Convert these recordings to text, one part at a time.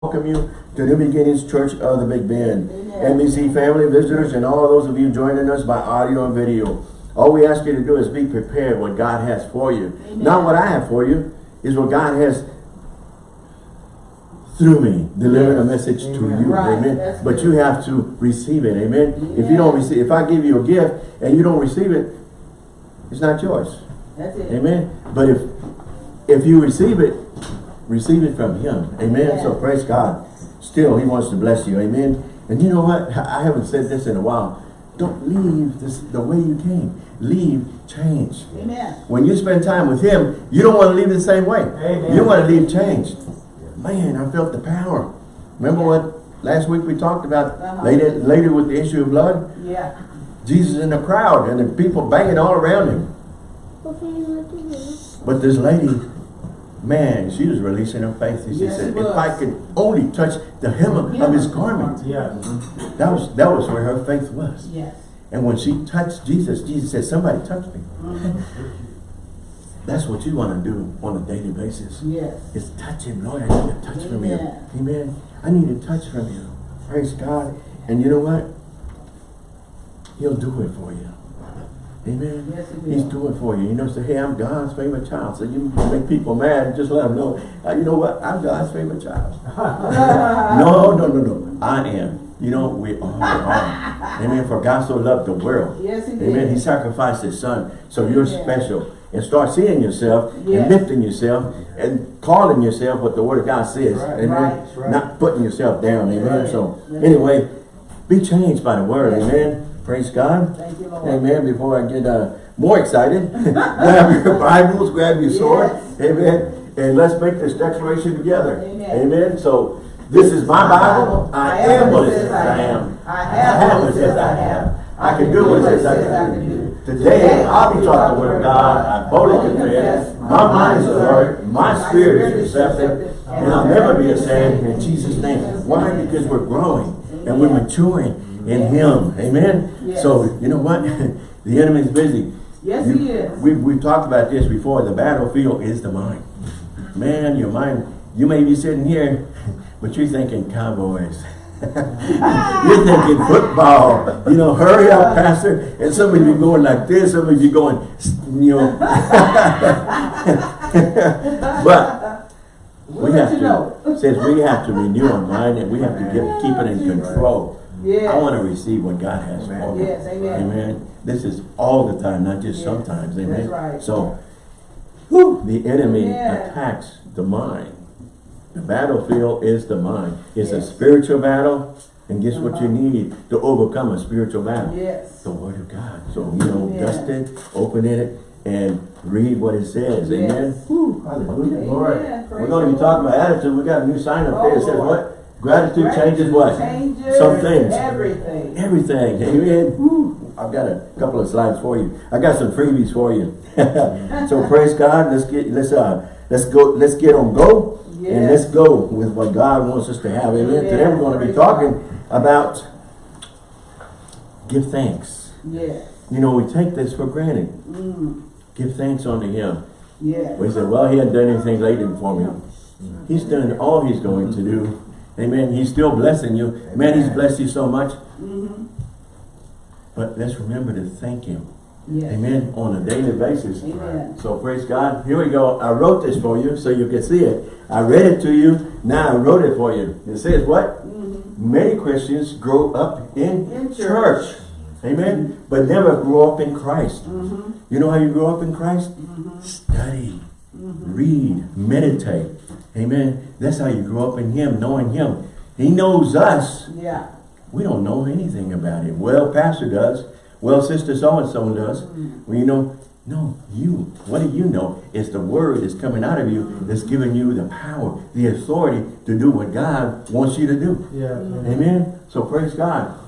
welcome you to New Beginnings Church of the Big Bend. Amen. NBC family, visitors, and all those of you joining us by audio and video. All we ask you to do is be prepared what God has for you. Amen. Not what I have for you, is what God has through me, delivering a message to you. Right, Amen. that's But good. you have to receive it. Amen. If you don't Yes. receive, if I give you a gift and you don't receive it, it's not yours. That's it. Amen. But if if you receive it, receive it from him. Amen. Amen. So praise God. Still, he wants to bless you. Amen. And you know what? I haven't said this in a while. Don't leave this the way you came. Leave change. Amen. When you spend time with him, you don't want to leave the same way. Amen. You want to leave changed. Man, I felt the power. Remember what last week we talked about Uh-huh. later, later with the issue of blood? Yeah. Jesus in the crowd and the people banging all around him. But this lady, man, she was releasing her faith. And She Yes, said, she if. I could only touch the hem of, of his garment. Yes. That was that was where her faith was. Yes. And when she touched Jesus, Jesus said, somebody touch me. Mhm. That's what you want to do on a daily basis. Yes. Is touch him. Lord, I need a touch from you. Amen. Amen. I need a touch from you. Praise God. And you know what? He'll do it for you. Amen. Yes, he He's doing for you. You know, say, hey, I'm God's favorite child. So you make people mad, just let them know. uh, you know what? I'm God's favorite child. no, no, no, no. I am. You know, we all are. Amen. For God so loved the world. Yes, he did. Amen. He sacrificed his son. So you're Yeah. special. And start seeing yourself Yes. and lifting yourself and calling yourself what the word of God says. Right. Amen. Right. Right. Not putting yourself down. Amen. So anyway, be changed by the word. Amen. Praise God. Thank you, Lord. Amen. Before I get uh, more excited, grab your Bibles, grab your sword. Yes. Amen. And let's make this declaration together. Amen. So this is my Bible. I am what it says I am. I have what it says I have. I can do what it says I can do. Today I'll be taught the word of God. I boldly confess. My mind is alert. My spirit is receptive. And I'll never be ashamed in Jesus' name. Why? Because we're growing and we're maturing in Him. Amen. Yes. So you know what? the enemy's busy. Yes, You- he is. We, we've talked about this before. The battlefield is the mind. Man, your mind, you may be sitting here, but you're thinking cowboys. you're thinking football. You know, hurry up, Pastor. And some of you going like this, some of you going, you know. but we have you know. to, says we have to renew our mind and we have to get, keep it in control. Yes. I want to receive what God has for me. Yes, amen. Amen. This is all the time, not just Yes, sometimes. that's Amen. right. So, whew, the enemy Amen. attacks the mind. The battlefield is the mind. It's a spiritual battle. And guess what you Uh-huh. need to overcome a spiritual battle? Yes. The word of God. So, you know, Amen. dust it, open it, and read what it says. Amen. Whew, hallelujah. Lord. Amen. We're going to be talking Lord. about attitude. We got a new sign up there. It says Oh, Lord. what? Gratitude changes what? Changes Some things. Everything. Everything. Amen. Woo. I've got a couple of slides for you. I got some freebies for you. so praise God. Let's get let's uh let's go let's get on go and let's go with what God wants us to have. Amen. Amen. Today we're going to be talking about give thanks. Yes. You know, we take this for granted. Mm. Give thanks unto him. Yeah. We say, well, he hadn't done anything lately for me. He's done all he's going to do. Amen. He's still blessing you. Man, he's blessed you so much. Mm-hmm. But let's remember to thank him. Yes. Amen. On a daily basis. Amen. So praise God. Here we go. I wrote this for you so you can see it. I read it to you. Now I wrote it for you. It says what? Mm-hmm. Many Christians grow up in, In church. church. Amen. But never grow up in Christ. Mm-hmm. You know how you grow up in Christ? Mm-hmm. Study, read, meditate. Amen. That's how you grow up in Him, knowing Him. He knows us. Yeah. We don't know anything about Him. Well, Pastor does. Well, Sister so-and-so does. Well, you know, no, you. What do you know? It's the word that's coming out of you that's giving you the power, the authority to do what God wants you to do. Yeah. Amen. So praise God.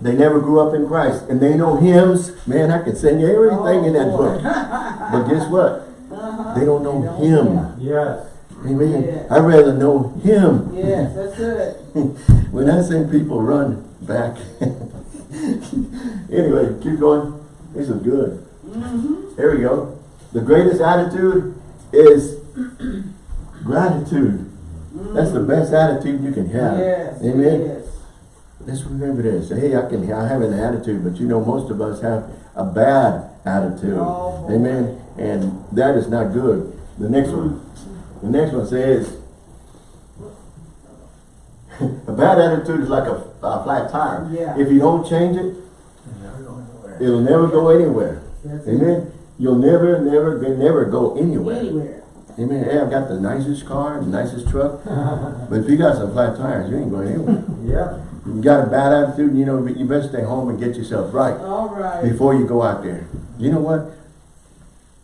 They never grew up in Christ. And they know hymns. Man, I could sing you everything in that Oh, book. But guess what? Uh-huh. They don't know They don't- him. Yes. Amen. Yeah. I'd rather know him. Yes, that's good. when I say people run back. anyway, keep going. This is good. Mm-hmm. Here we go. The greatest attitude is gratitude. That's the best attitude you can have. Yes, Amen. is. Let's remember this. Hey, I can I have an attitude, but you know most of us have a bad attitude. Oh. Amen. And that is not good. The next one. The next one says a bad attitude is like a, a flat tire. Yeah. If you don't change it, it'll never go anywhere. That's it. Amen. You'll never, never, never go anywhere. Anywhere. Amen. Hey, I've got the nicest car, the nicest truck, but if you got some flat tires, you ain't going anywhere. Yeah. You got a bad attitude, you know, you better stay home and get yourself right All right. before you go out there. You know what?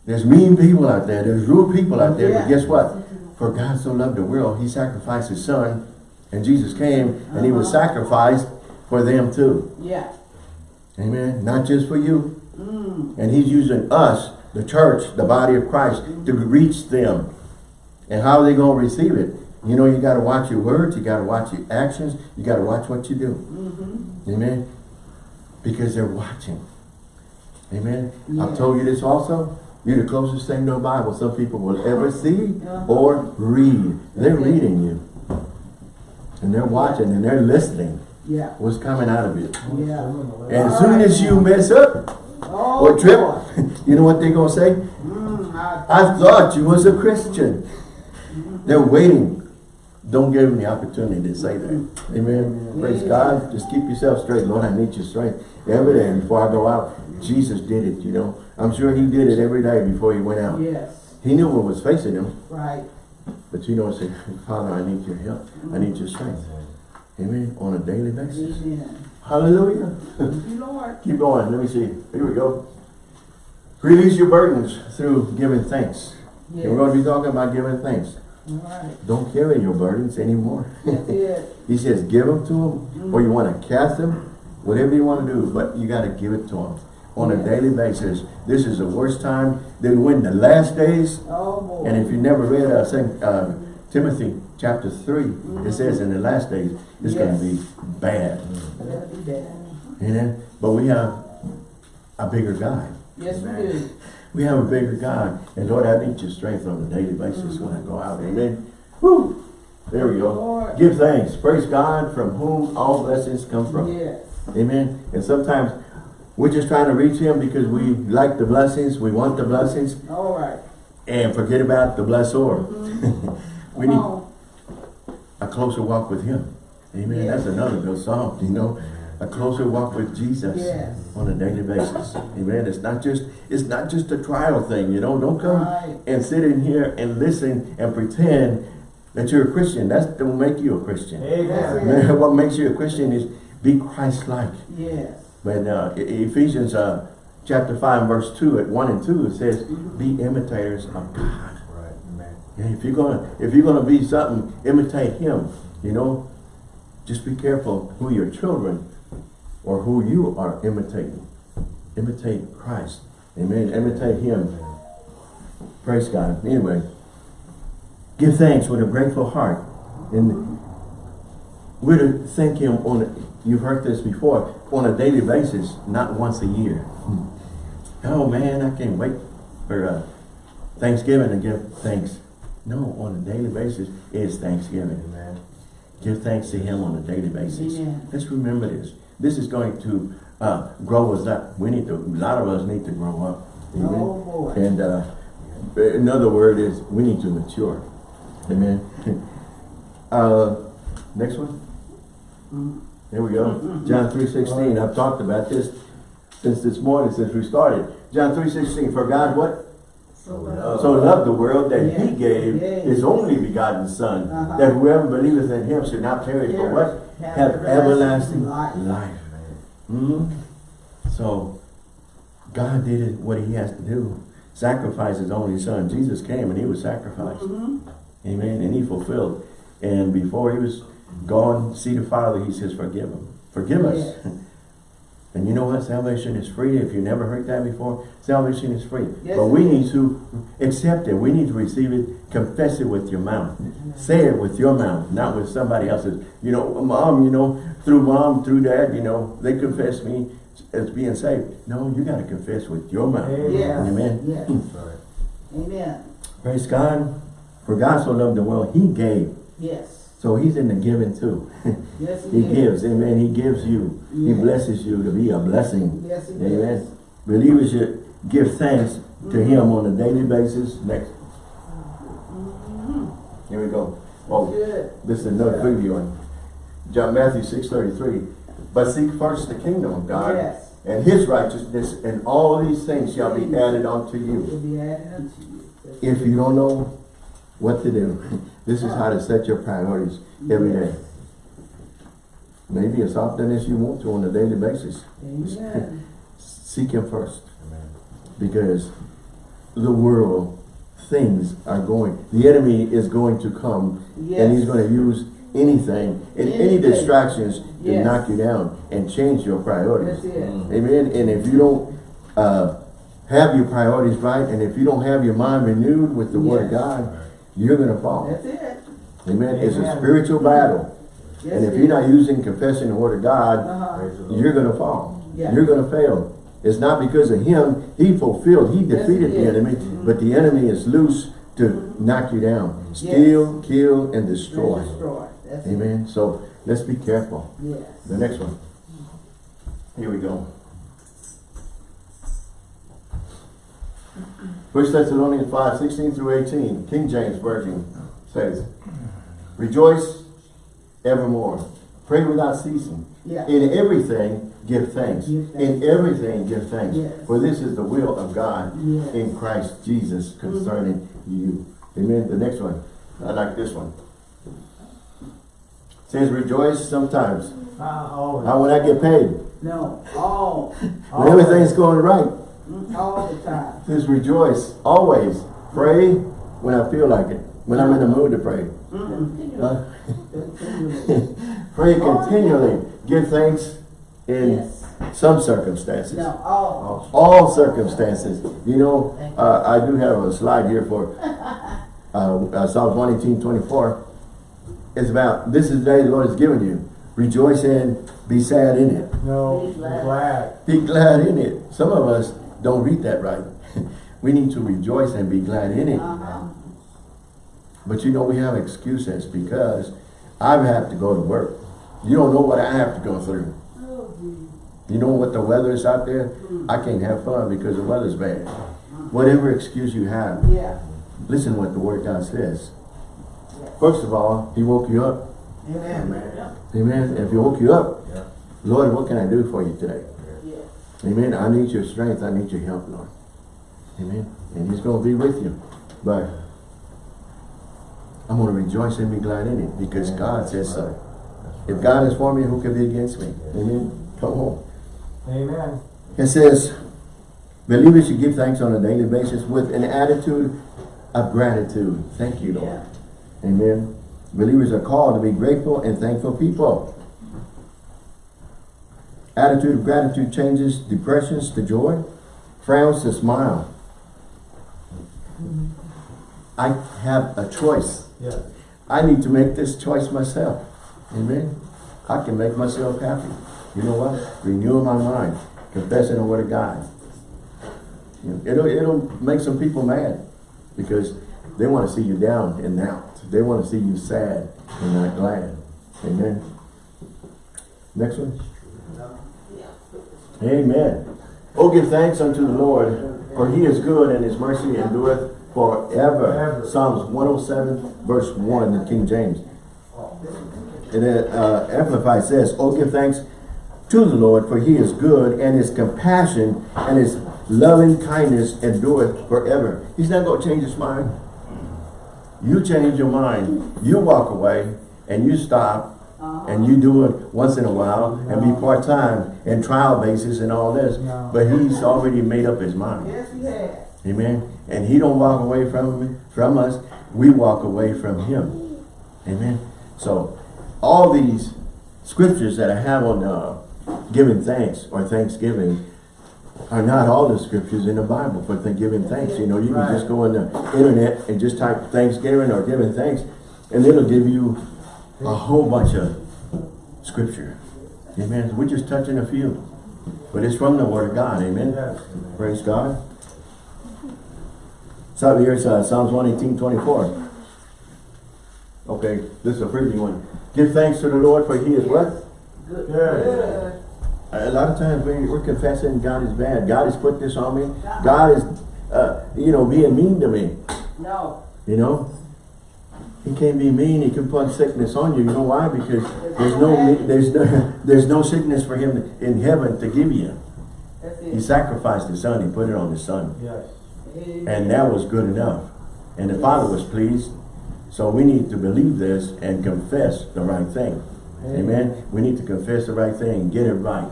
There's mean people out there. There's rude people out there. But guess what? For God so loved the world, he sacrificed his son. And Jesus came and he was Uh-huh. sacrificed for them too. Yeah. Amen. Not just for you. Mm. And he's using us, the church, the body of Christ, to reach them. And how are they going to receive it? You know, you got to watch your words. You got to watch your actions. You got to watch what you do. Mm-hmm. Amen. Because they're watching. Amen. Yeah. I've told you this also. You're the closest thing to a Bible some people will ever see Uh-huh. or read. They're reading you. And they're watching and they're listening. Yeah. What's coming out of you. Yeah. And as soon as you mess up Oh, or trip, you know what they're going to say? Mm, I, I thought you was a Christian. They're waiting. Don't give them the opportunity to say that. Amen. Praise God. Just keep yourself straight. Lord, I need your strength every day. Before I go out, Jesus did it, you know. I'm sure he did it every day before he went out. yes. He knew what was facing him. Right. But you know, say, Father, I need your help. I need your strength. Mm-hmm. Amen. On a daily basis. Amen. Hallelujah. Thank you, Lord. Keep going. Let me see. Here we go. Release your burdens through giving thanks. Yes. And we're going to be talking about giving thanks. All right. Don't carry your burdens anymore. He says give them to him, or you mm-hmm. want to cast them, whatever you want to do, but you got to give it to him on a daily basis. This is the worst time. Then when the last days, Oh, and if you never read uh, Saint, uh, Timothy chapter 3, it says in the last days, it's going to be bad. Be bad. Amen. But we have a bigger God. Yes, we do. We have a bigger God. And Lord, I need your strength on a daily basis when I go out. Amen. Woo! There we go. Lord. Give thanks. Praise God from whom all blessings come from. Yes. Amen. And sometimes we're just trying to reach him because we like the blessings, we want the blessings, All right. and forget about the blessor. Mm-hmm. we Come need on. a closer walk with him. Amen. Yes. That's another good song, you know. A closer walk with Jesus Yes. on a daily basis. Amen. It's not just it's not just a trial thing, you know. Don't come Right. and sit in here and listen and pretend that you're a Christian. That don't make you a Christian. Amen. Man, what makes you a Christian is be Christ-like. Yes. But uh, Ephesians uh, chapter 5 verse 2 at 1 and 2 it says be imitators of God. Right, amen. If you're gonna if you're gonna be something, imitate him. You know, just be careful who your children or who you are imitating. Imitate Christ. Amen. Imitate him. Praise God. Anyway, give thanks with a grateful heart. And we're to thank him on you've heard this before, on a daily basis, not once a year. Oh man, I can't wait for uh, Thanksgiving to give thanks. No, on a daily basis is Thanksgiving. man. Give thanks to him on a daily basis. Amen. Let's remember this. This is going to uh, grow us up. We need to, a lot of us need to grow up. Amen. Oh, boy. And uh, another word is we need to mature. Amen. uh, next one. Mm. There we go. John 3.16. I've talked about this since this morning, since we started. John 3.16. For God what? So, So loved the world that he gave Yeah. his only begotten son, Uh-huh. that whoever believeth in him should not perish, but what? Have Have everlasting everlasting life. life. Mhm. So, God did it, what he has to do. Sacrifice his only son. Jesus came and he was sacrificed. Mhm. Amen. And he fulfilled. And before he was gone, see the Father, he says, forgive him. Forgive us. Yes. And you know what? Salvation is free. If you never heard that before, salvation is free. Yes, but we it need to accept it. We need to receive it. Confess it with your mouth. Say it with your mouth, not with somebody else's. You know, mom, you know, through mom, through dad, you know, they confess me as being saved. No, you got to confess with your mouth. Yes. Amen. Yes. Amen. Praise God. For God so loved the world, he gave Yes. So he's in the giving too. Yes, he he gives, amen. He gives you. He blesses you to be a blessing. Yes, he Amen. does. Believers should give thanks to Mhm. him on a daily basis. Next. Mhm. Here we go. Oh, Good. this is another preview on John Matthew six thirty three. But seek first the kingdom of God Yes. and his righteousness, and all these things shall be added unto you. Be added unto you. If you don't know what to do, this is how to set your priorities every day. Maybe as often as you want to on a daily basis. Amen. Seek him first. Because the world, things are going, the enemy is going to come and he's going to use anything and any Anything. distractions to knock you down and change your priorities. Amen. And if you don't uh, have your priorities right, and if you don't have your mind renewed with the Word of God, you're going to fall. That's it. Amen. It's a spiritual battle. Yes, and if you're not is. using confessing the Word of God, Uh-huh. you're going to fall. Yeah. You're going to fail. It's not because of him. He fulfilled, he Yes, defeated he the did. enemy, Mhm. but the enemy is loose to knock you down. Steal, kill, and destroy. And Destroy. That's it. Amen. So let's be careful. Yes. The next one. Here we go. First Thessalonians 5, 16 through 18, King James Version says, Rejoice evermore. Pray without ceasing. Yeah. In everything, give thanks. Give thanks. In everything, give thanks. Yes. For this is the will of God Yes. Mm-hmm. in Christ Jesus concerning you. Amen. The next one. I like this one. Says rejoice sometimes. Uh, always. How when I get paid? No. All. When everything's going right. Mm, All the time. Says rejoice always. Pray when I feel like it. When I'm in the mood to pray. Mm-mm. Huh? Pray continually. Give thanks in Yes. some circumstances. No, all. All circumstances. You know, uh, I do have a slide here for uh, uh, Psalms 118, 24. It's about, this is the day the Lord has given you. Rejoice in, be sad in it. No, Be glad. glad. Be glad in it. Some of us don't read that right. we need to rejoice and be glad in it. Uh-huh. But you know, we have excuses because I have to go to work. You don't know what I have to go through. Oh. You know what the weather is out there? I can't have fun because the weather's bad. Whatever excuse you have, Yeah. listen what the word of God says. First of all, he woke you up. Amen. Yeah. Amen. If he woke you up, Lord, what can I do for you today? Yes. Amen. I need your strength. I need your help, Lord. Amen. And he's going to be with you. But I'm going to rejoice and be glad in it because God says so. If God is for me, who can be against me? Amen. Come on. Amen. It says, believers should give thanks on a daily basis with an attitude of gratitude. Thank you, Lord. Yeah. Amen. Believers are called to be grateful and thankful people. Attitude of gratitude changes depressions to joy, frowns to smile. I have a choice. Yes. I need to make this choice myself. Amen. I can make myself happy. You know what? Renewing my mind, confessing the word of God. You know, It'll, it'll make some people mad because they want to see you down and out. They want to see you sad and not glad. Amen. Next one. Amen. Oh, give thanks unto the Lord, for he is good and his mercy endureth forever. Psalms 107, verse 1 in King James. And then uh, Amplified says, Oh, give thanks to the Lord, for he is good, and his compassion and his loving kindness endureth forever. He's not going to change his mind. You change your mind. You walk away, and you stop, and you do it once in a while, and be part-time, and trial basis, and all this. No. But he's already made up his mind. Yes, he has. Amen. And he don't walk away from from us. We walk away from him. Amen. So all these scriptures that I have on uh, giving thanks or thanksgiving are not all the scriptures in the Bible for giving thanks. You know, you can just go on the internet and just type thanksgiving or giving thanks and it'll give you a whole bunch of scripture. Amen. We're just touching a few. But it's from the Word of God. Amen. Yes. Praise God. So here's uh, Psalms 118, 24. Okay, this is a freebie one. Give thanks to the Lord for he is what? Good. Good. A lot of times we, we're confessing God is bad. God has put this on me. God is, uh, you know, being mean to me. No. You know? He can't be mean. He can put sickness on you. You know why? Because there's no, there's no, there's no sickness for him in heaven to give you. He sacrificed his son. He put it on his son. Yes. And that was good enough. And the Father was pleased. So we need to believe this and confess the right thing. Amen. We need to confess the right thing and get it right.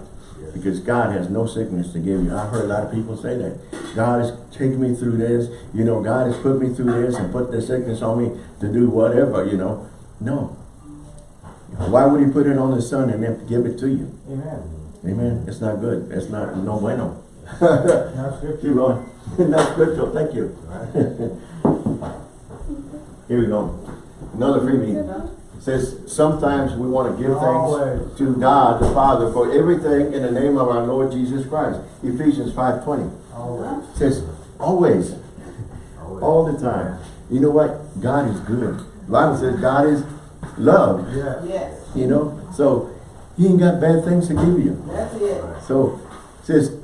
Because God has no sickness to give you. I've heard a lot of people say that. God has taken me through this. You know, God has put me through this and put the sickness on me to do whatever, you know. No. Why would he put it on the son and then give it to you? Amen. Amen. It's not good. It's not no bueno. Now scripture. Keep going. Not scriptural. Thank you. Here we go. Another freebie. Says, sometimes we want to give Always. thanks to God the Father for everything in the name of our Lord Jesus Christ. Ephesians 5.20 Always. says, always, all the time. You know what? God is good. The Bible says God is love, Yes. Yes. you know? So, he ain't got bad things to give you. That's it. So, it says,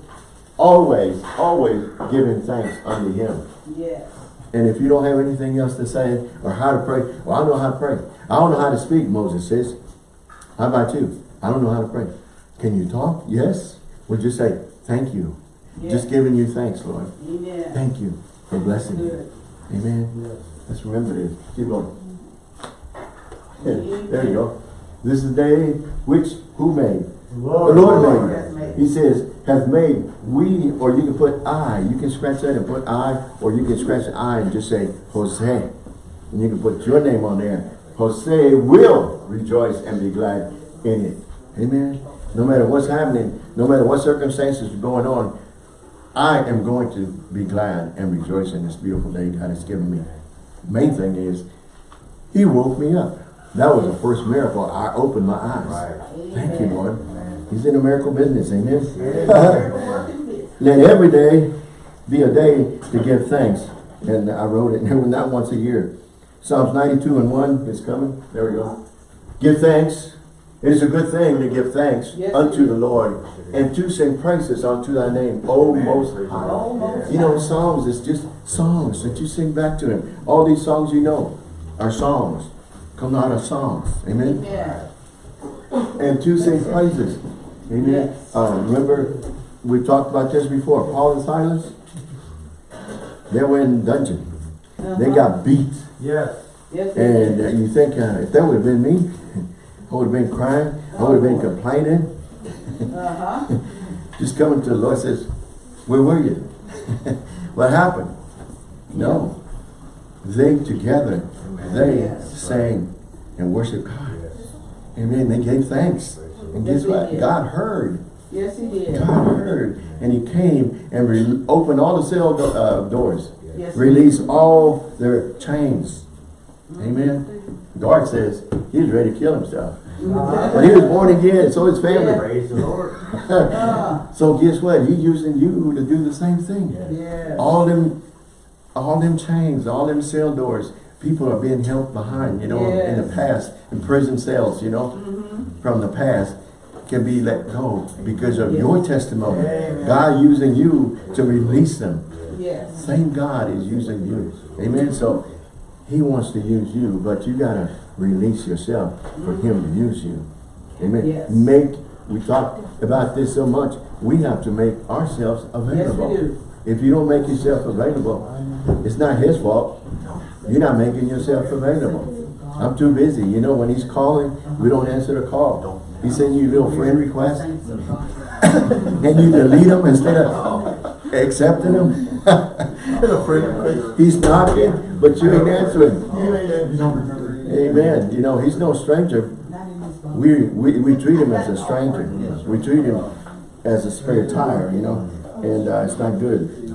always, always giving thanks unto him. Yes. And if you don't have anything else to say or how to pray, well, I don't know how to pray. I don't know how to speak, Moses says. How about you? I don't know how to pray. Can you talk? Yes. Would you say, thank you? Yes. Just giving you thanks, Lord. Amen. Thank you for blessing me. Amen. Yes. Let's remember this. Keep going. Yeah, there you go. This is the day which who made? The Lord. Lord Lord made. made. He says, has made we, or you can put I. You can scratch that and put I, or you can scratch I and just say Jose. And you can put your name on there. Jose will rejoice and be glad in it. Amen. No matter what's happening, no matter what circumstances are going on, I am going to be glad and rejoice in this beautiful day God has given me. Main thing is, He woke me up. That was the first miracle. I opened my eyes. Thank you, Lord. He's in the miracle business, working business. Let every day be a day to give thanks. And I wrote it, not once a year. Psalms 92 and 1 is coming. There we go. Give thanks. It is a good thing to give thanks Yes, unto the Lord and to sing praises unto thy name, O Most High. Oh, You know, Psalms songs is just songs that you sing back to him. All these songs you know are songs. Come out of songs. Amen Amen. and to sing praises. Amen. Yes. Uh, remember, we talked about this before. Paul and Silas, they were in dungeon. They Uh-huh. got beat. Yes. Yes, And uh, you think, uh, if that would have been me, I would have been crying. I would have been complaining. Uh-huh. Just coming to the Lord says, where were you? what happened? No. They together, they Yes. sang and worshiped God. Amen. They gave thanks. And Yes, guess they what? did. God heard. Yes, he did. God heard. And he came and re- opened all the cell do uh, doors. Yes, Released all their chains. Amen. God says he's ready to kill himself. But he was born again, so his family. Yeah. Praise the Lord. Ah, So guess what? He's using you to do the same thing. yes. All them, all them chains, all them cell doors, people are being held behind, you know, in the past, in prison cells, you know, Mhm. from the past can be let go because of your testimony. Amen. God using you to release them. Yes. Same God is using you. Amen. So he wants to use you, but you gotta release yourself for him to use you. Amen. Yes. Make we talk about this so much, we have to make ourselves Yes, available. we do. If you don't make yourself available, it's not his fault. You're not making yourself available. I'm too busy. You know, when he's calling, we don't answer the call. He sends you little friend request and you delete them instead of accepting them. he's knocking, but you ain't answering. Amen. You know, he's no stranger. We, we, we treat him as a stranger. We treat him as a spare tire, you know, and uh, it's not good.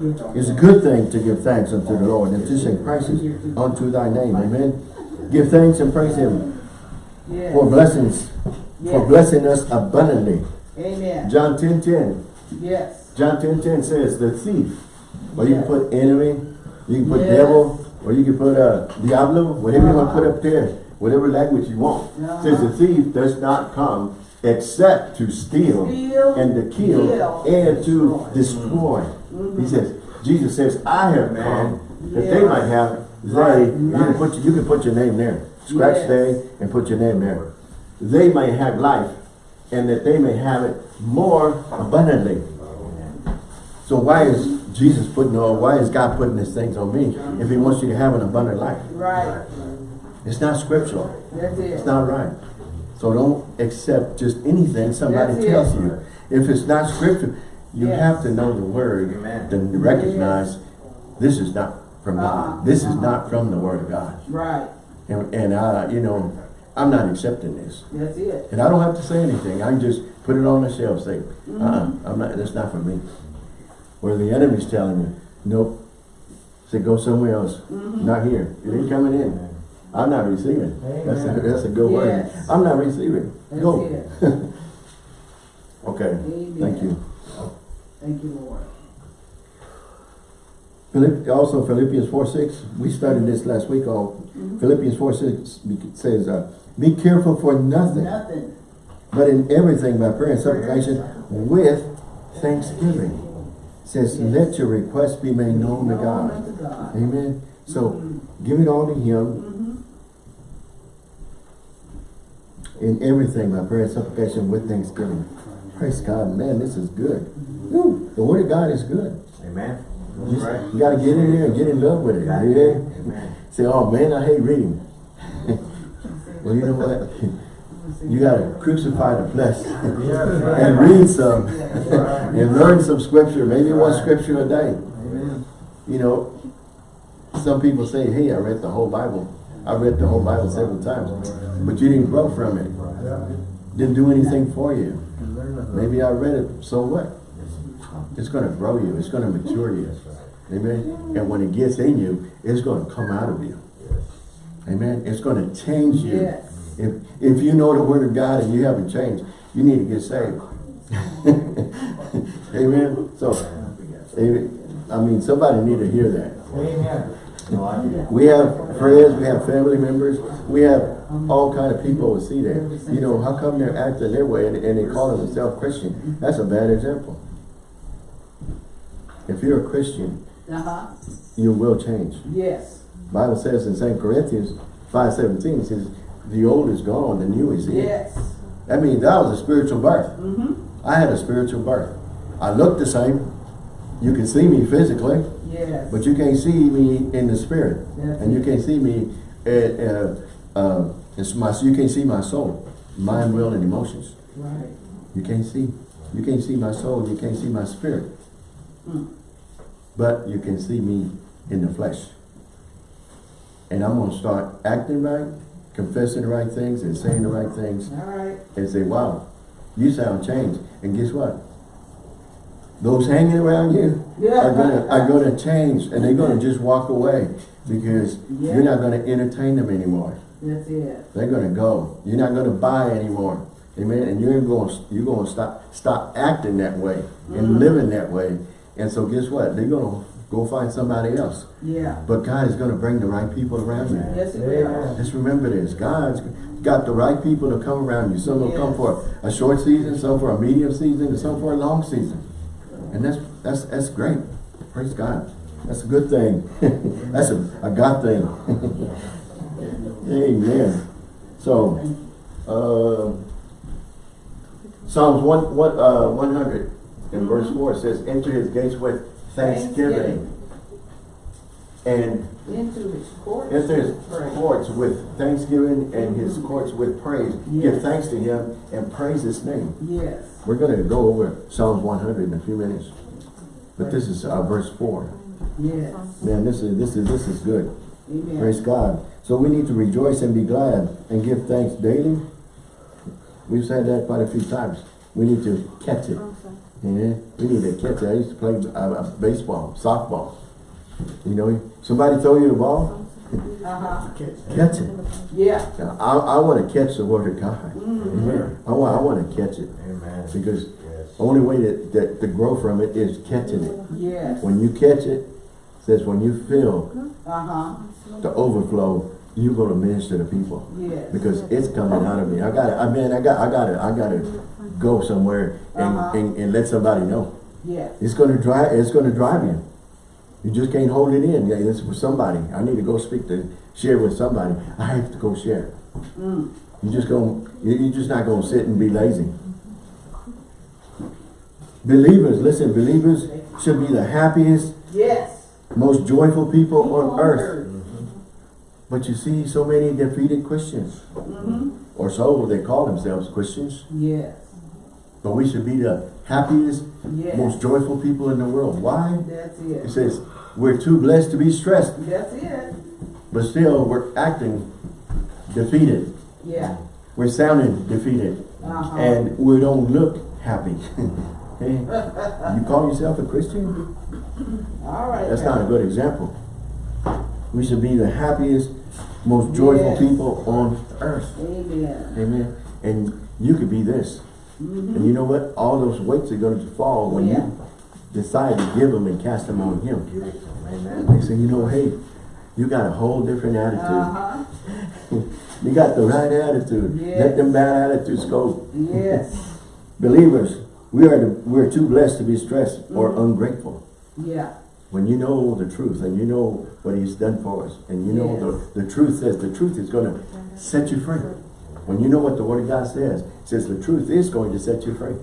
It's a good thing to give thanks unto the Lord and to sing praises unto thy name. Amen. Give thanks and praise him Yes. for blessings, for blessing us abundantly. Amen. John 10 10. Yes. John 10 10 says, the thief. Well, you can put enemy, you can put Yes. devil, Or you can put uh, Diablo, whatever you want to put up there, whatever language you want. Uh-huh. Says the thief does not come except to steal, Steal, and to kill, kill, and to destroy. destroy. He says, Jesus says, I have come that they might have they. Right, You can put you can put your name there. Scratch Yes. they and put your name there. They may have life, and that they may have it more abundantly. So why is Jesus putting on? Why is God putting these things on me if He wants you to have an abundant life? Right, It's not scriptural. that's it. It's not right. So don't accept just anything somebody That's tells it. you. If it's not scripture, you Yes. have to know the word Amen. to recognize this is not from. God. This is not from the word of God. Right, And, and I, you know, I'm not accepting this. that's it. And I don't have to say anything. I can just put it on the shelf, say, Mm-hmm. uh-uh, I'm not, that's not for me. Where the enemy's telling you, nope, say go somewhere else, Mm-hmm. not here. It ain't coming in. I'm not receiving. That's a, that's a good word. I'm not receiving. That's Go. it. Okay, Amen. thank you. Thank you, Lord. Philipp, also Philippians 4, 6, we studied this last week on Mm-hmm. Philippians 4, 6 says, uh, be careful for nothing, Nothing. but in everything by prayer and supplication with thanksgiving. Says, Yes. let your requests be made known to God. unto God. Amen. So give it all to Him Mhm. in everything by prayer and supplication with thanksgiving. Praise God, man, this is good. Woo, The Word of God is good. Amen. You, right. you gotta get in there and get in love with it. Got Yeah. Amen. Say, oh man, I hate reading. well, you know what? You gotta crucify the flesh and read some and learn some scripture, maybe one scripture a day. Amen. You know, some people say, hey, I read the whole Bible. I read the whole Bible several times, but you didn't grow from it. Didn't do anything for you. Maybe I read it, so what? It's gonna grow you, it's gonna mature you. Amen. And when it gets in you, it's gonna come out of you. Amen. It's gonna change you. Yes. If if you know the word of God and you haven't changed, you need to get saved. Amen. So, amen. I mean, somebody need to hear that. Amen. No, I do. We have friends, we have family members, we have all kind of people who see that. You know, how come they're acting their way and, and they call themselves Christian? That's a bad example. If you're a Christian, Uh-huh. you will change. Yes. Bible says in 2 Corinthians 5.17, it says, the old is gone, the new is here. Yes. That means that was a spiritual birth. Mm-hmm. I had a spiritual birth. I look the same. You can see me physically, Yes. but you can't see me in the spirit. That's and you can't see me, uh, uh, uh, it's my, you can't see my soul, mind, will, and emotions. Right. You can't see. You can't see my soul, you can't see my spirit. Mm. But you can see me in the flesh. And I'm going to start acting right, confessing the right things, and saying the right things, All right. and say, wow, you sound changed. And guess what? Those hanging around you Yeah. are gonna are gonna change and they're gonna just walk away because Yeah. you're not gonna entertain them anymore. That's it. They're gonna go. You're not gonna buy anymore. Amen. And you're going you're gonna stop stop acting that way and mm. living that way. And so guess what? They're gonna go find somebody else. Yeah. But God is gonna bring the right people around you. Yes, it will. Just remember this. God's got the right people to come around you. Some will come for a short season, some for a medium season, and some for a long season. And that's that's that's great. Praise God. That's a good thing. that's a, a God thing. Amen. So, uh, Psalms 1, one, uh, 100 in verse 4 says, Enter his gates with thanksgiving. And Into his courts. enter his Praise. courts with thanksgiving and his courts with praise. Give thanks to him and praise his name. Yes. We're going to go over Psalms 100 in a few minutes. But this is uh, verse 4. Yes. Man, this is this is this is good. Amen. Praise God. So we need to rejoice and be glad and give thanks daily. We've said that quite a few times. We need to catch it. Yeah, we need to catch it. I used to play uh, uh, baseball, softball. You know, somebody throw you the ball, Uh-huh. catch it. Yeah. Now, I, I want to catch the word of God. Amen. I want I want to catch it Amen. because Yes. the only way that, that to grow from it is catching it. Yes. When you catch it, says when you feel Uh-huh, the overflow, you're gonna minister to people. yes. Because it's coming out of me. I gotta, I mean, I got, I gotta, I gotta go somewhere and, Uh-huh. and, and let somebody know. Yes, It's gonna drive, it's gonna drive you. You just can't hold it in. Yeah, it's for somebody. I need to go speak to, share with somebody. I have to go share. mm, You just gonna, you- you're just not gonna sit and be lazy. Believers, listen, believers should be the happiest, yes. most joyful people on People earth. But you see so many defeated Christians. Mm-hmm, Or so they call themselves Christians. yes, But we should be the happiest, yes. most joyful people in the world. Why? That's It it. says, we're too blessed to be stressed, That's it. but still we're acting defeated. Yeah. We're sounding defeated. Uh-huh. And we don't look happy. Hey, you call yourself a Christian? All right. That's not a good example. We should be the happiest, most joyful Yes. people on earth. Amen. Amen. And you could be this. And you know what? All those weights are going to fall when Yeah. you decide to give them and cast them on Him. Amen. They say, you know, hey, you got a whole different attitude. Uh-huh, You got the right attitude. Yes. Let them bad attitudes go. yes, Believers, we are the, we're too blessed to be stressed or Mm-hmm. ungrateful. yeah, When you know the truth and you know what He's done for us and you know the, the truth says the truth is going to set you free. When you know what the Word of God says, it says the truth is going to set you free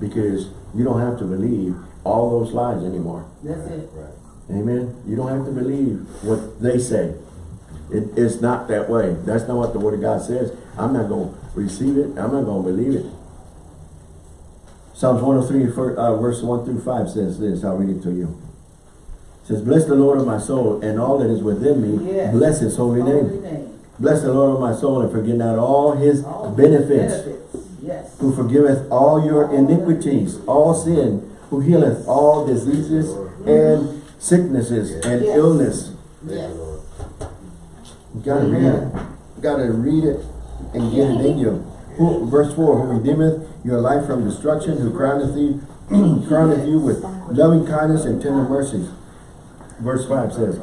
because you don't have to believe all those lies anymore. that's it. Right. Amen. You don't have to believe what they say. It, it's not that way. That's not what the Word of God says. I'm not going to receive it. I'm not going to believe it. Psalms 103, uh, verse 1 through 5 says this. I'll read it to you. Says, Bless the Lord of my soul and all that is within me. Yes. Bless his holy name. Holy name. Bless the Lord of my soul and forget not all his All benefits Benefits, yes. who forgiveth all your iniquities, all sin, who healeth all diseases and sicknesses and Yes. illness. Yes. You gotta read it. You gotta read it and get it in you. Who, verse 4, who redeemeth your life from destruction, who crowneth you, crowneth you with loving kindness and tender mercies. Verse 5 says,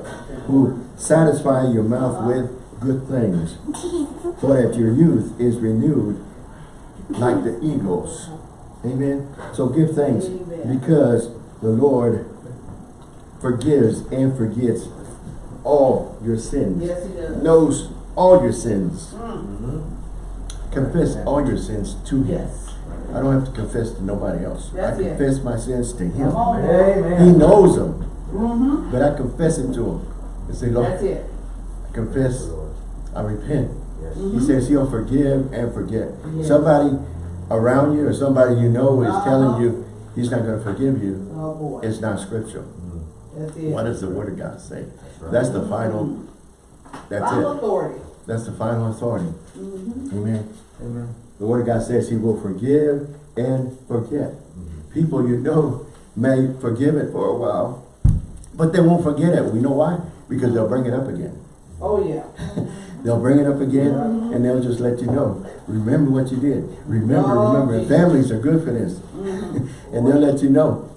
who satisfy your mouth with good things, so that your youth is renewed like the eagles. Amen. So give thanks because the Lord forgives and forgets all your sins. Yes, he does. Knows all your sins. Mm, Confess all your sins to Him. Yes. I don't have to confess to nobody else. That's I it. confess my sins to Him. Come on, He knows them, Mm-hmm, but I confess it to Him. And say, Lord, that's it. I confess, I repent. Yes. He says He'll forgive and forget. Yes. Somebody around you or somebody you know is Uh-huh. telling you He's not going to forgive you. Oh, boy. It's not scriptural. That's it. What does the Word of God say? That's the final, that's Final it. authority. That's the final authority. Mm-hmm. Amen. Amen. The Word of God says He will forgive and forget. People you know may forgive it for a while, but they won't forget it. We know why? Because they'll bring it up again. Oh, yeah. They'll bring it up again and they'll just let you know. Remember what you did. Remember, Oh, remember. Jesus. Families are good for this. Mm-hmm. and they'll let you know.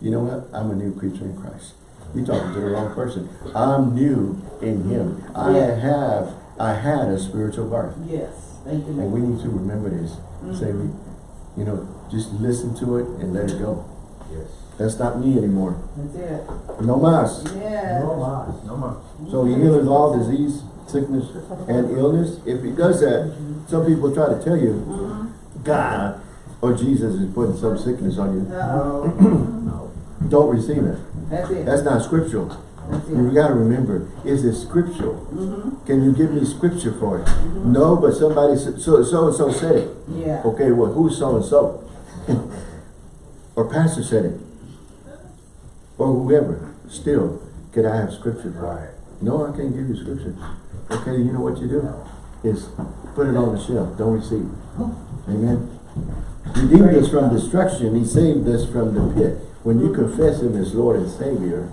You know what? I'm a new creature in Christ. You're talking to the wrong person. I'm new in Him. I Yeah. have, I had a spiritual birth. Yes. Thank you, And we need to remember this. Say, Mm-hmm. we, you know, just listen to it and let it go. Yes. That's not me anymore. That's it. No mas. Yes. No mas, no mas. So he heals all disease, sickness, and illness. If he does that, some people try to tell you, God or Jesus is putting some sickness on you. Uh, No. Don't receive it. That's it. That's not scriptural. That's You it. gotta remember, is it scriptural? Mm-hmm. Can you give me scripture for it? Mm -hmm. No, but somebody, s- so, so and so said it. Yeah. Okay, well, who's so and so? Or pastor said it. Or whoever. Still, could I have scripture for it? Right. No, I can't give you scripture. Okay, you know what you do? Is put it on the shelf. Don't receive. it. Amen. Redeemed us from destruction. He saved us from the pit. When you confess Him as Lord and Savior,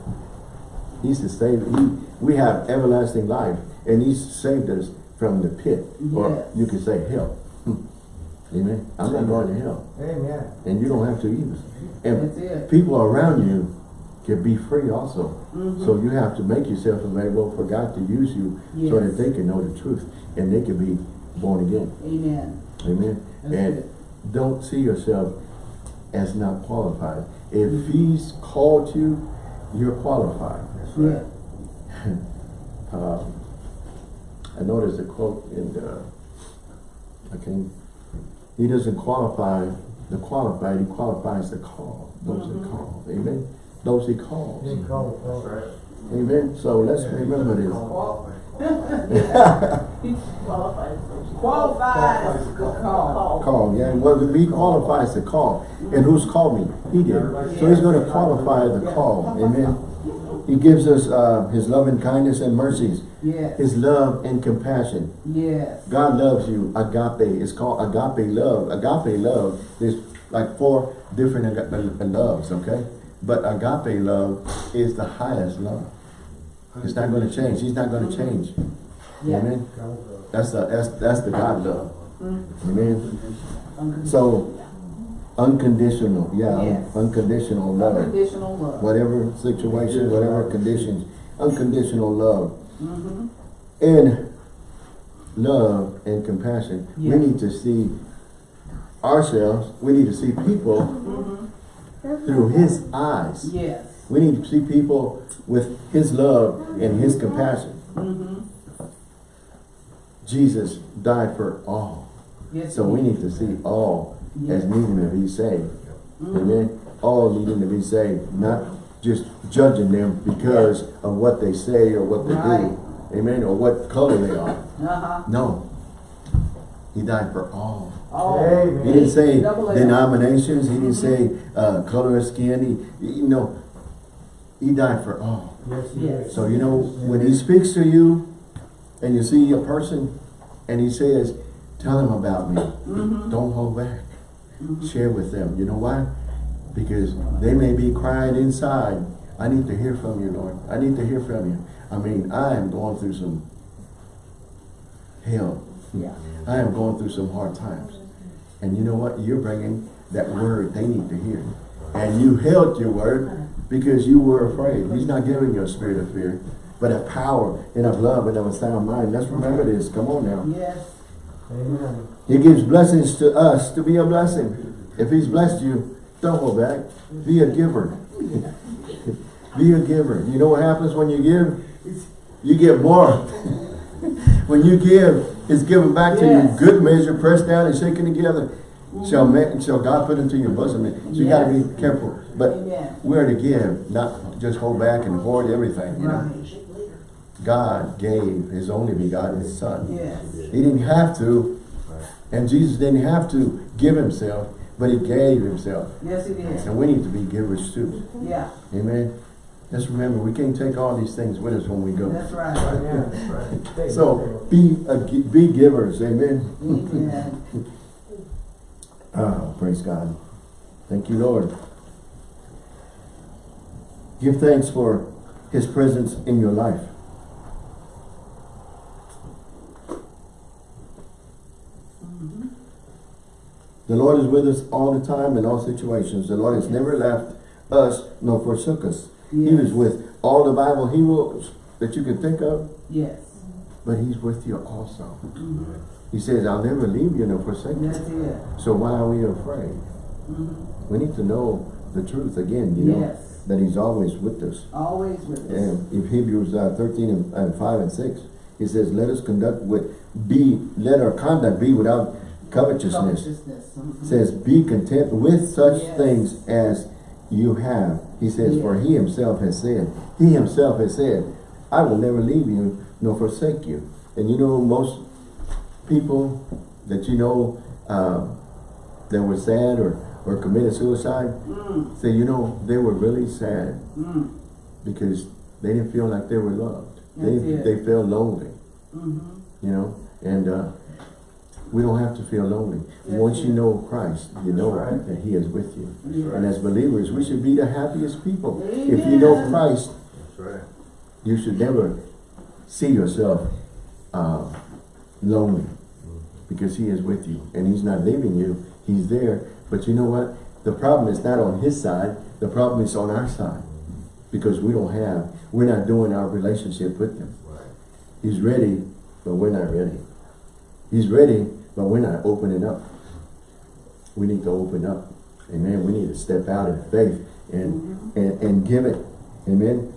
He's the Savior. He, we have everlasting life, and He's saved us from the pit, or you could say hell. Amen. I'm not going to hell, Amen. and you don't have to either. And people around you can be free also. Mhm. So you have to make yourself available for God to use you so that they can know the truth and they can be born again. Amen. Amen. That's and good. don't see yourself as not qualified. If he's called you, you're qualified. That's Yeah. right. Um, I noticed a quote in the, I can, he doesn't qualify the qualified, he qualifies the call, those that Mhm. call. Amen. Those he calls. That's right. Amen. So let's remember this. He qualifies. Qualifies the call. Call, yeah, well, he qualifies the call. And who's called me? He did. So he's gonna qualify the call, amen? He gives us, uh, his love and kindness and mercies, Yes. his love and compassion. Yes. God loves you, agape, it's called agape love. Agape love, there's like four different uh, loves, okay? But agape love is the highest love. It's not gonna change, he's not gonna change, Yeah. amen? That's the, that's, that's the God love, Mm. amen? So, unconditional, yeah, Yes. unconditional love. Unconditional love. Whatever situation, whatever conditions, unconditional love. Mm-hmm. And love and compassion, we need to see ourselves, we need to see people Mm-hmm. through his eyes. Yes. We need to see people with his love and his compassion. Mm-hmm. Jesus died for all. Yes. So we need to see all as needing to be saved. Mhm. Amen. All needing to be saved, not just judging them because of what they say or what they Right. do. Amen. Or what color they are. Uh-huh. No. He died for all. All. Amen. He didn't say Double denominations. He didn't say uh, color of skin. He, you know, he died for all. Yes, Yes. So you know, when he speaks to you, and you see a person, and he says, "Tell him about me." Mm-hmm. Don't hold back. Mhm. Share with them. You know why? Because they may be crying inside. I need to hear from you, Lord. I need to hear from you. I mean, I am going through some hell. Yeah. I am going through some hard times. And you know what? You're bringing that word they need to hear. And you held your word because you were afraid. He's not giving you a spirit of fear, but a power and of love and of a sound mind. Let's remember this. Come on now. Yes. Amen. He gives blessings to us to be a blessing. If he's blessed you, don't hold back. Be a giver. be a giver. You know what happens when you give? You get more. when you give, it's given back to you. Good measure, pressed down and shaken together. Mm-hmm. Shall, ma- shall God put into your bosom. So you got to be careful. But Amen. we're to give, not just hold back and hoard everything. You know, God gave His only begotten Son. Yes. He didn't have to, and Jesus didn't have to give himself, but he gave himself. Yes, He did. And we need to be givers too. Yeah. Amen. Just remember, we can't take all these things with us when we go. That's right. Yeah, that's right. So be a, be givers. Amen. Amen. Ah, praise God. Thank you, Lord. Give thanks for his presence in your life. Mhm. The Lord is with us all the time in all situations. The Lord has never left us nor forsook us. He was with all the Bible heroes that you can think of, Yes. but he's with you also. Mhm. He says, I'll never leave you nor forsake you. So why are we afraid? Mhm. We need to know the truth again, you know, that he's always with us. Always with us. And if Hebrews uh, 13 and, and 5 and 6, he says, let us conduct with, be, let our conduct be without covetousness. Covetousness. Mhm. says, be content with such Yes. things as you have. He says, for he himself has said, he himself has said, I will never leave you nor forsake you. And you know, most people that you know uh, that were sad or, or committed suicide, Mm. say, you know, they were really sad Mm. because they didn't feel like they were loved. They, it. they felt lonely, Mhm. you know, and uh, we don't have to feel lonely. That's Once you know Christ, you know right. that he is with you. Yes. And as believers, we should be the happiest people. If you know Christ, That's right. you should never see yourself uh, lonely because he is with you and he's not leaving you. He's there. But you know what? The problem is not on his side. The problem is on our side. because we don't have, we're not doing our relationship with him. He's ready, but we're not ready. He's ready, but we're not opening up. We need to open up. Amen. We need to step out in faith and, mm-hmm. and, and give it. Amen.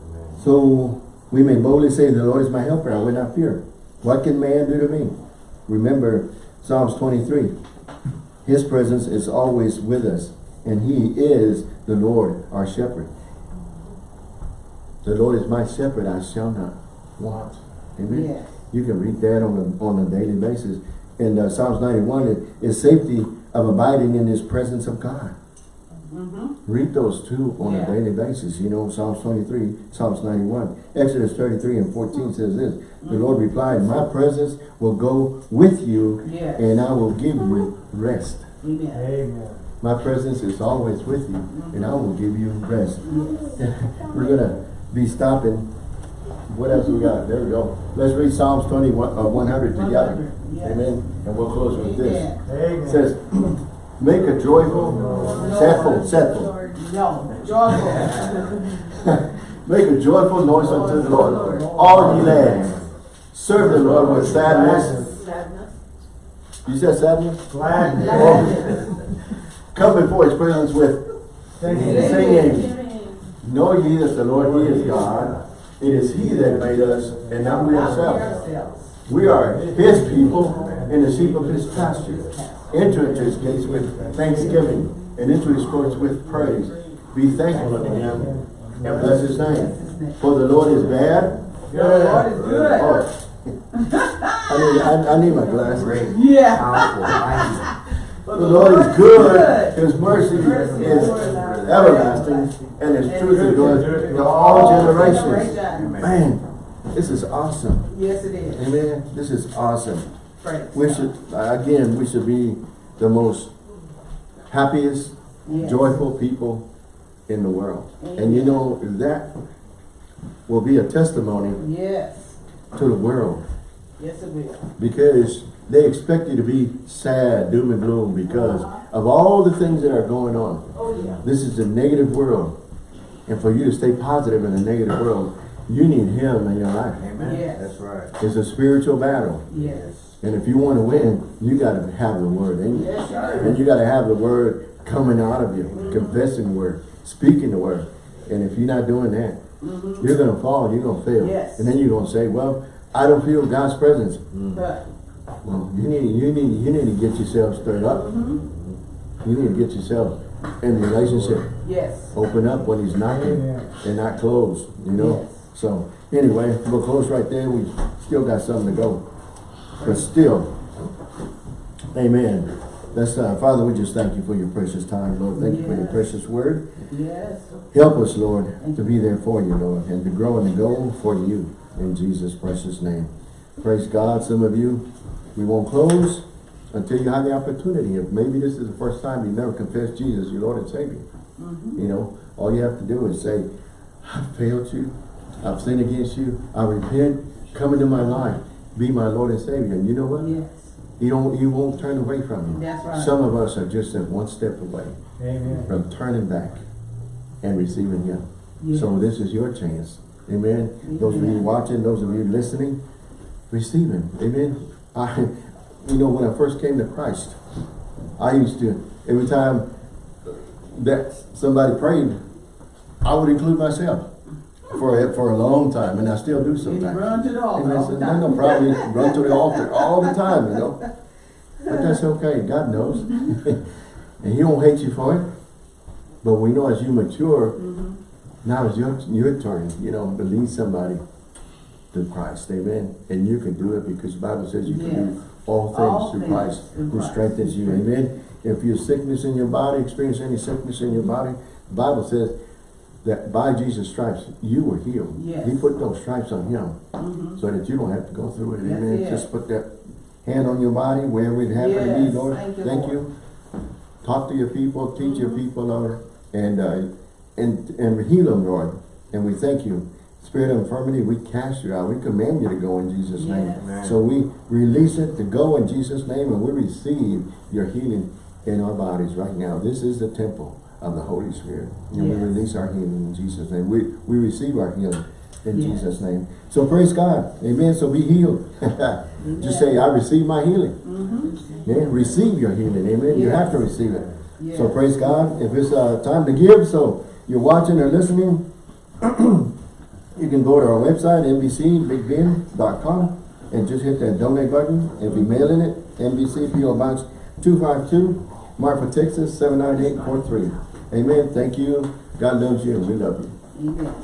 Amen. So we may boldly say, the Lord is my helper, I will not fear. What can man do to me? Remember Psalms 23. His presence is always with us, and he is the Lord, our shepherd. The Lord is my shepherd, I shall not want. Amen. Yes. You can read that on a, on a daily basis. In uh, Psalms 91, it is safety of abiding in his presence of God. Mm-hmm. Read those two on Yeah. a daily basis. You know, Psalms 23, Psalms 91. Exodus 33 and 14 says this. The Lord replied, my presence will go with you Yes. and I will give you rest. Amen. Amen. My presence is always with you and I will give you rest. Yes. We're going to be stopping. What else we got? There we go. Let's read Psalms 21, uh, 100 together. 100, yes. Amen. And we'll close with this. Amen. It says, make a joyful. No, joyful. Make a joyful noise unto the Lord, all ye lands. Serve the Lord with sadness. Sadness. You said sadness? Gladness. Gladness. Come before his presence with Singing. singing. Know ye that the Lord, he is God. It is he that made us, and not we ourselves. ourselves. We are his people and the sheep of his pasture. Enter into his gates with thanksgiving and into his courts with praise. Be thankful unto him and bless his name. For the Lord is bad. The Lord is good. Oh. I need, I, I need my glasses. Great. Yeah. Powerful. Mighty. But The Lord is good, His mercy is everlasting, and His truth endures to all generations. Man, this is awesome. Yes, it is. Amen. This is awesome. Praise We should, again, we should be the most happiest, Yes. joyful people in the world. And you know, that will be a testimony Yes. to the world Yes, it will. because they expect you to be sad, doom and gloom because of all the things that are going on. Oh, yeah. This is a negative world. And for you to stay positive in a negative world, you need him in your life. Amen. Yes. That's right. It's a spiritual battle. Yes. And if you want to win, you got to have the word in you. Yes, And you got to have the word coming out of you, mm-hmm. confessing the word, speaking the word. And if you're not doing that, mm-hmm. you're going to fall, you're going to fail. Yes. And then you're going to say, well, I don't feel God's presence. But, Well, you need, you need, you need to get yourself stirred up. Mm-hmm. You need to get yourself in the relationship. yes. Open up when he's knocking Amen. and not close, you know? Yes. So, anyway, we'll close right there. We still got something to go. But still, amen. Let's, uh, Father, we just thank you for your precious time, Lord. Thank you for your precious word. Yes. Help us, Lord, to be there for you, Lord, and to grow and to go for you in Jesus' precious name. Praise God. Some of you, we won't close until you have the opportunity. If maybe this is the first time you've never confessed Jesus, your Lord and Savior. Mm-hmm. You know, all you have to do is say, I've failed you. I've sinned against you. I repent. Come into my life. Be my Lord and Savior. And you know what? Yes. You don't, you won't turn away from him. That's right. Some of us are just at one step away Amen. from turning back and receiving him. Yes. So this is your chance. Amen. Those of you watching, those of you listening, receive him. Amen. I, you know, when I first came to Christ, I used to, every time that somebody prayed, I would include myself for a, for a long time, and I still do And you sometimes. run to the altar And I said, no, no problem, run to the altar all the time, you know. But that's okay, God knows. and he won't hate you for it. But we know as you mature, Mm-hmm. now it's your, your turn, you know, to lead somebody to Christ, amen. And you can do it because the Bible says you can do Yes. All things through Christ who strengthens you, amen. If you're sickness in your body, experience any sickness in your body, the Bible says that by Jesus' stripes, you were healed. Yes. He put those stripes on him Mhm. so that you don't have to go through it, amen. it. Just put that hand on your body, wherever it happen to be, Lord. Thank you, Thank you. Talk to your people, teach your Mhm. people, Lord, and, uh, and, and heal them, Lord. And we thank you. Spirit of infirmity, we cast you out. We command you to go in Jesus' name. Amen. So we release it to go in Jesus' name and we receive your healing in our bodies right now. This is the temple of the Holy Spirit. And we release our healing in Jesus' name. We, we receive our healing in Yes. Jesus' name. So praise God. Amen. So be healed. Just say, I receive my healing. Mm-hmm. Yeah, receive your healing. Amen. You have to receive it. So praise God. If it's uh, time to give, so you're watching or listening, you can go to our website, nbcbigben.com, and just hit that donate button and be mailing it. NBC PO Box 252, Marfa, Texas 79843. Amen. Thank you. God loves you and we love you. Amen.